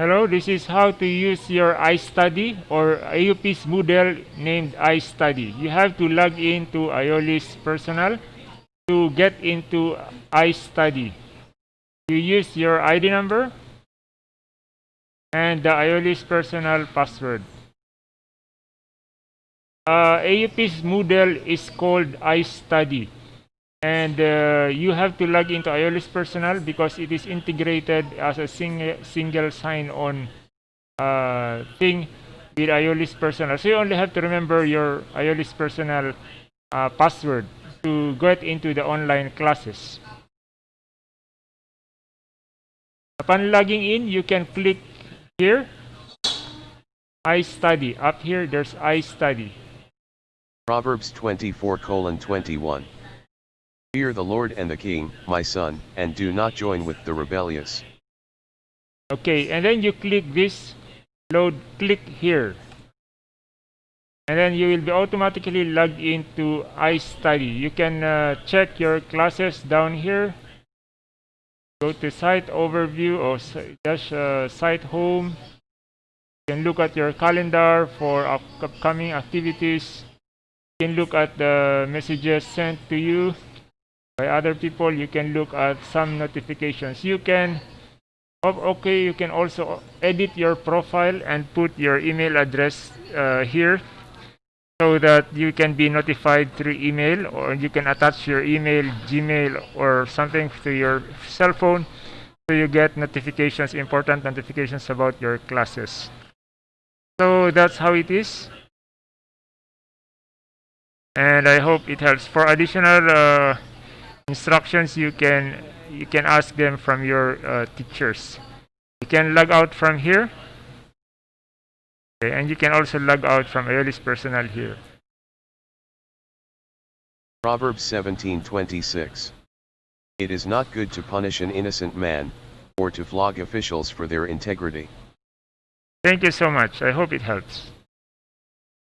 Hello, this is how to use your iStudy or AUP's Moodle named iStudy. You have to log into Iolis Personal to get into iStudy. You use your ID number and the Iolis Personal password. Uh, AUP's Moodle is called iStudy and uh, you have to log into Iolis Personal because it is integrated as a sing single sign-on uh, thing with Iolis Personal. So you only have to remember your Iolis Personal uh, password to get into the online classes. Upon logging in, you can click here, iStudy. Up here, there's iStudy. Proverbs 24 colon 21. Fear the Lord and the King, my son, and do not join with the rebellious. Okay, and then you click this load, click here. And then you will be automatically logged into iStudy. You can uh, check your classes down here. Go to site overview or dash uh, site home. You can look at your calendar for upcoming activities. You can look at the messages sent to you by other people you can look at some notifications. You can oh, okay you can also edit your profile and put your email address uh, here so that you can be notified through email or you can attach your email gmail or something to your cell phone so you get notifications important notifications about your classes. So that's how it is. And i hope it helps. For additional uh, instructions you can you can ask them from your uh, teachers. You can log out from here. Okay, and you can also log out from Iolis Personal here. Proverbs 17:26 It is not good to punish an innocent man or to flog officials for their integrity. Thank you so much. I hope it helps.